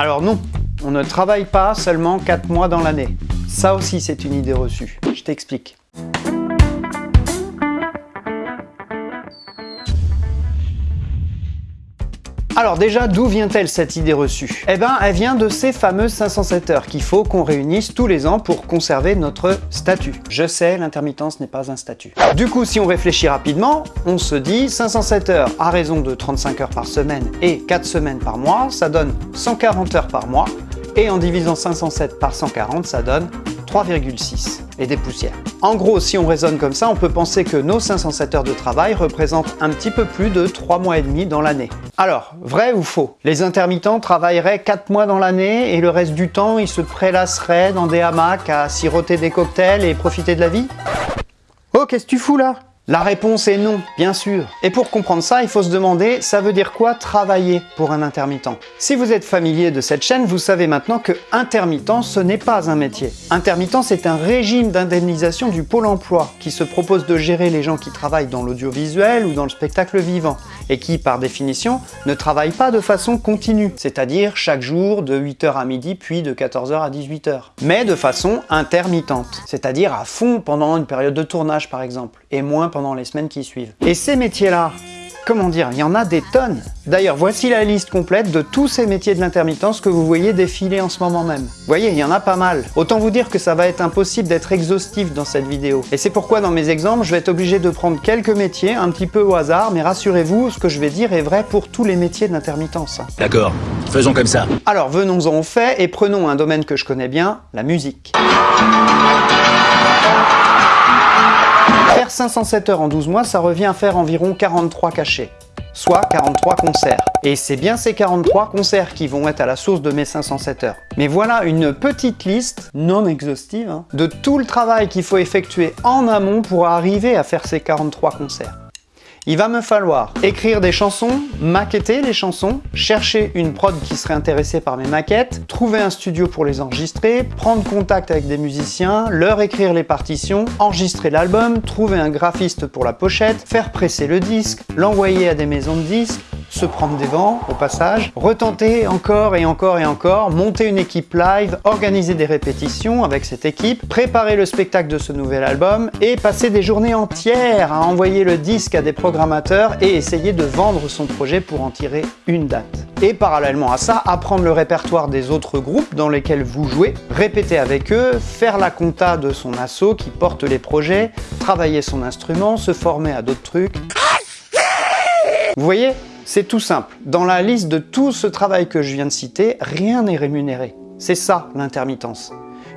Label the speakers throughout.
Speaker 1: Alors non, on ne travaille pas seulement 4 mois dans l'année. Ça aussi c'est une idée reçue. Je t'explique. Alors déjà, d'où vient-elle cette idée reçue? Eh ben, elle vient de ces fameuses 507 heures qu'il faut qu'on réunisse tous les ans pour conserver notre statut. Je sais, l'intermittence n'est pas un statut. Du coup, si on réfléchit rapidement, on se dit 507 heures à raison de 35 heures par semaine et 4 semaines par mois, ça donne 140 heures par mois, et en divisant 507 par 140, ça donne 3,6 et des poussières. En gros, si on raisonne comme ça, on peut penser que nos 507 heures de travail représentent un petit peu plus de 3 mois et demi dans l'année. Alors, vrai ou faux? Les intermittents travailleraient 4 mois dans l'année et le reste du temps, ils se prélasseraient dans des hamacs à siroter des cocktails et profiter de la vie? Oh, qu'est-ce que tu fous là? La réponse est non, bien sûr. Et pour comprendre ça, il faut se demander, ça veut dire quoi travailler pour un intermittent? Si vous êtes familier de cette chaîne, vous savez maintenant que intermittent, ce n'est pas un métier. Intermittent, c'est un régime d'indemnisation du Pôle emploi qui se propose de gérer les gens qui travaillent dans l'audiovisuel ou dans le spectacle vivant et qui, par définition, ne travaillent pas de façon continue, c'est-à-dire chaque jour de 8h à midi puis de 14h à 18h, mais de façon intermittente, c'est-à-dire à fond pendant une période de tournage par exemple, et moins pendant les semaines qui suivent. Et ces métiers-là, comment dire, il y en a des tonnes. D'ailleurs, voici la liste complète de tous ces métiers de l'intermittence que vous voyez défiler en ce moment même. Vous voyez, il y en a pas mal. Autant vous dire que ça va être impossible d'être exhaustif dans cette vidéo. Et c'est pourquoi dans mes exemples, je vais être obligé de prendre quelques métiers, un petit peu au hasard, mais rassurez-vous, ce que je vais dire est vrai pour tous les métiers de l'intermittence.
Speaker 2: D'accord, faisons comme ça.
Speaker 1: Alors venons-en au fait et prenons un domaine que je connais bien, la musique. Faire 507 heures en 12 mois, ça revient à faire environ 43 cachets, soit 43 concerts. Et c'est bien ces 43 concerts qui vont être à la source de mes 507 heures. Mais voilà une petite liste, non exhaustive, hein, de tout le travail qu'il faut effectuer en amont pour arriver à faire ces 43 concerts. Il va me falloir écrire des chansons, maqueter les chansons, chercher une prod qui serait intéressée par mes maquettes, trouver un studio pour les enregistrer, prendre contact avec des musiciens, leur écrire les partitions, enregistrer l'album, trouver un graphiste pour la pochette, faire presser le disque, l'envoyer à des maisons de disques, se prendre des vents au passage, retenter encore et encore et encore, monter une équipe live, organiser des répétitions avec cette équipe, préparer le spectacle de ce nouvel album et passer des journées entières à envoyer le disque à des programmateurs et essayer de vendre son projet pour en tirer une date. Et parallèlement à ça, apprendre le répertoire des autres groupes dans lesquels vous jouez, répéter avec eux, faire la compta de son assaut qui porte les projets, travailler son instrument, se former à d'autres trucs. Vous voyez? C'est tout simple. Dans la liste de tout ce travail que je viens de citer, rien n'est rémunéré. C'est ça l'intermittence.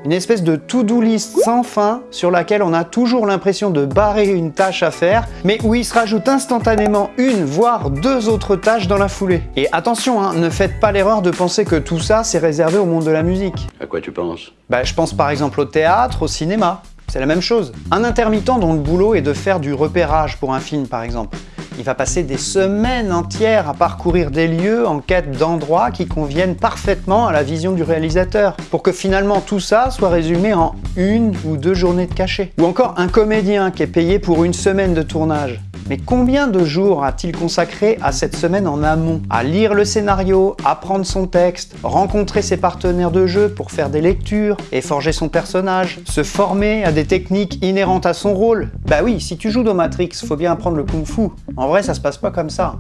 Speaker 1: Une espèce de to-do list sans fin sur laquelle on a toujours l'impression de barrer une tâche à faire, mais où il se rajoute instantanément une, voire deux autres tâches dans la foulée. Et attention, hein, ne faites pas l'erreur de penser que tout ça c'est réservé au monde de la musique.
Speaker 2: À quoi tu penses?
Speaker 1: Bah je pense par exemple au théâtre, au cinéma. C'est la même chose. Un intermittent dont le boulot est de faire du repérage pour un film par exemple. Il va passer des semaines entières à parcourir des lieux en quête d'endroits qui conviennent parfaitement à la vision du réalisateur, pour que finalement tout ça soit résumé en une ou deux journées de cachet. Ou encore un comédien qui est payé pour une semaine de tournage. Mais combien de jours a-t-il consacré à cette semaine en amont À lire le scénario, apprendre son texte, rencontrer ses partenaires de jeu pour faire des lectures et forger son personnage, se former à des techniques inhérentes à son rôle? Bah oui, si tu joues dans Matrix, faut bien apprendre le kung-fu. En vrai, ça se passe pas comme ça.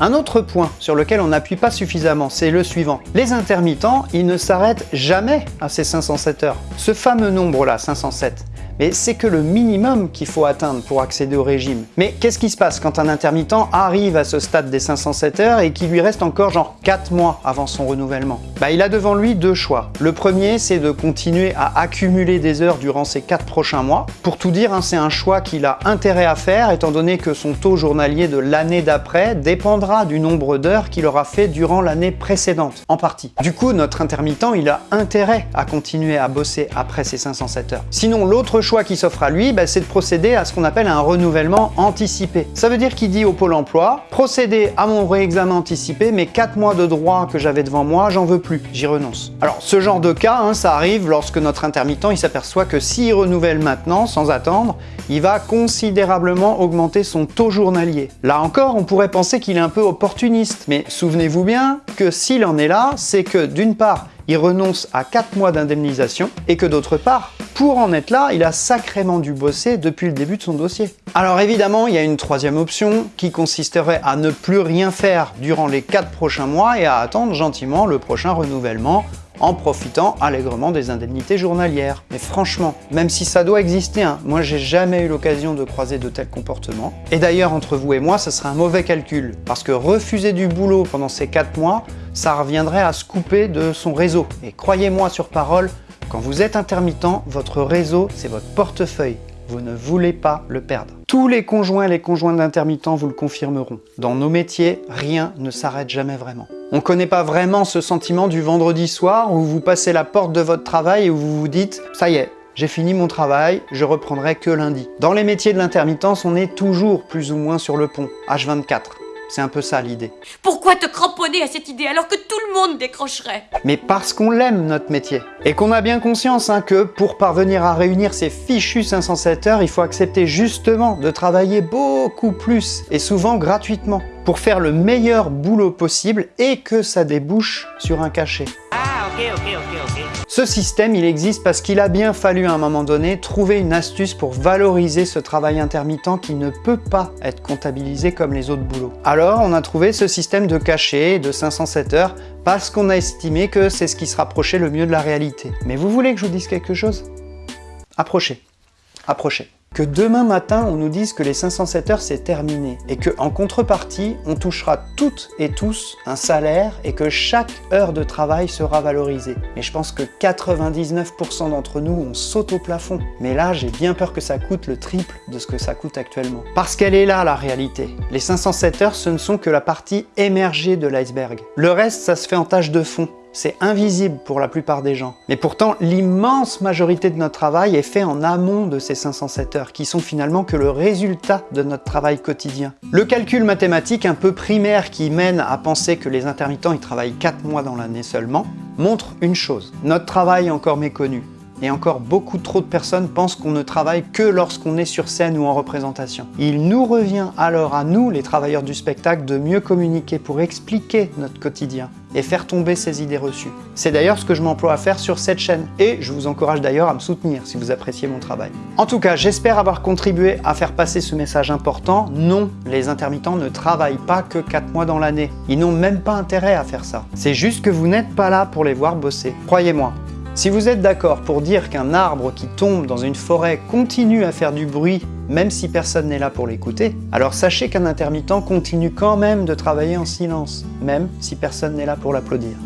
Speaker 1: Un autre point sur lequel on n'appuie pas suffisamment, c'est le suivant. Les intermittents, ils ne s'arrêtent jamais à ces 507 heures. Ce fameux nombre-là, 507, mais c'est que le minimum qu'il faut atteindre pour accéder au régime. Mais qu'est-ce qui se passe quand un intermittent arrive à ce stade des 507 heures et qu'il lui reste encore genre 4 mois avant son renouvellement? Bah il a devant lui deux choix. Le premier c'est de continuer à accumuler des heures durant ces 4 prochains mois. Pour tout dire, hein, c'est un choix qu'il a intérêt à faire étant donné que son taux journalier de l'année d'après dépendra du nombre d'heures qu'il aura fait durant l'année précédente, en partie. Du coup, notre intermittent, il a intérêt à continuer à bosser après ces 507 heures. Sinon, l'autre choix qui s'offre à lui, bah, c'est de procéder à ce qu'on appelle un renouvellement anticipé. Ça veut dire qu'il dit au Pôle emploi, procédez à mon réexamen anticipé, mais 4 mois de droit que j'avais devant moi, j'en veux plus, j'y renonce. Alors ce genre de cas, hein, ça arrive lorsque notre intermittent il s'aperçoit que s'il renouvelle maintenant, sans attendre, il va considérablement augmenter son taux journalier. Là encore, on pourrait penser qu'il est un peu opportuniste, mais souvenez-vous bien que s'il en est là, c'est que d'une part, il renonce à 4 mois d'indemnisation et que d'autre part, pour en être là, il a sacrément dû bosser depuis le début de son dossier. Alors évidemment, il y a une troisième option qui consisterait à ne plus rien faire durant les 4 prochains mois et à attendre gentiment le prochain renouvellement en profitant allègrement des indemnités journalières. Mais franchement, même si ça doit exister, hein, moi j'ai jamais eu l'occasion de croiser de tels comportements. Et d'ailleurs, entre vous et moi, ce serait un mauvais calcul, parce que refuser du boulot pendant ces 4 mois, ça reviendrait à se couper de son réseau. Et croyez-moi sur parole, quand vous êtes intermittent, votre réseau, c'est votre portefeuille. Vous ne voulez pas le perdre. Tous les conjoints et les conjoints d'intermittents vous le confirmeront. Dans nos métiers, rien ne s'arrête jamais vraiment. On ne connaît pas vraiment ce sentiment du vendredi soir où vous passez la porte de votre travail et où vous vous dites « ça y est, j'ai fini mon travail, je reprendrai que lundi ». Dans les métiers de l'intermittence, on est toujours plus ou moins sur le pont, H24. C'est un peu ça l'idée.
Speaker 3: Pourquoi te cramponner à cette idée alors que tout le monde décrocherait?
Speaker 1: Mais parce qu'on l'aime notre métier. Et qu'on a bien conscience hein, que pour parvenir à réunir ces fichus 507 heures, il faut accepter justement de travailler beaucoup plus et souvent gratuitement pour faire le meilleur boulot possible et que ça débouche sur un cachet.
Speaker 3: Ah ok ok ok ok.
Speaker 1: Ce système, il existe parce qu'il a bien fallu à un moment donné trouver une astuce pour valoriser ce travail intermittent qui ne peut pas être comptabilisé comme les autres boulots. Alors, on a trouvé ce système de cachet de 507 heures parce qu'on a estimé que c'est ce qui se rapprochait le mieux de la réalité. Mais vous voulez que je vous dise quelque chose? Approchez, approchez que demain matin on nous dise que les 507 heures c'est terminé et que en contrepartie on touchera toutes et tous un salaire et que chaque heure de travail sera valorisée. Mais je pense que 99% d'entre nous on saute au plafond. Mais là j'ai bien peur que ça coûte le triple de ce que ça coûte actuellement. Parce qu'elle est là la réalité. Les 507 heures ce ne sont que la partie émergée de l'iceberg. Le reste ça se fait en tâche de fond c'est invisible pour la plupart des gens. Mais pourtant, l'immense majorité de notre travail est fait en amont de ces 507 heures, qui sont finalement que le résultat de notre travail quotidien. Le calcul mathématique un peu primaire qui mène à penser que les intermittents ils travaillent 4 mois dans l'année seulement, montre une chose, notre travail est encore méconnu. Et encore beaucoup trop de personnes pensent qu'on ne travaille que lorsqu'on est sur scène ou en représentation. Il nous revient alors à nous, les travailleurs du spectacle, de mieux communiquer pour expliquer notre quotidien et faire tomber ces idées reçues. C'est d'ailleurs ce que je m'emploie à faire sur cette chaîne et je vous encourage d'ailleurs à me soutenir si vous appréciez mon travail. En tout cas, j'espère avoir contribué à faire passer ce message important. Non, les intermittents ne travaillent pas que 4 mois dans l'année. Ils n'ont même pas intérêt à faire ça. C'est juste que vous n'êtes pas là pour les voir bosser. Croyez-moi, si vous êtes d'accord pour dire qu'un arbre qui tombe dans une forêt continue à faire du bruit même si personne n'est là pour l'écouter, alors sachez qu'un intermittent continue quand même de travailler en silence, même si personne n'est là pour l'applaudir.